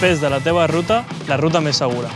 fes de la teva ruta la ruta més segura.